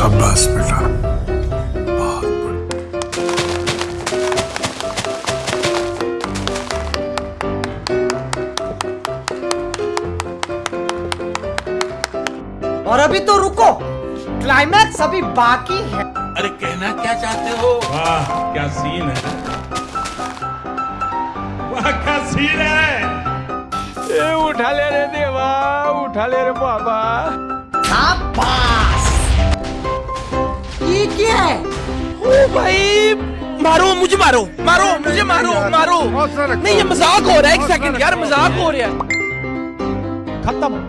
शाबाश बेटा। और अभी तो रुको क्लाइमैक्स अभी बाकी है। अरे कहना क्या चाहते हो? वाह क्या सीन है? वाह क्या सीन है? ए उठा ले रे देवा उठा ले रे बाबा। क्या है। ओ भाई मारो मुझे मारो मारो मुझे मारो मारो। नहीं ये मज़ाक हो रहा है एक सेकंड यार मज़ाक हो रहा है। खत्म।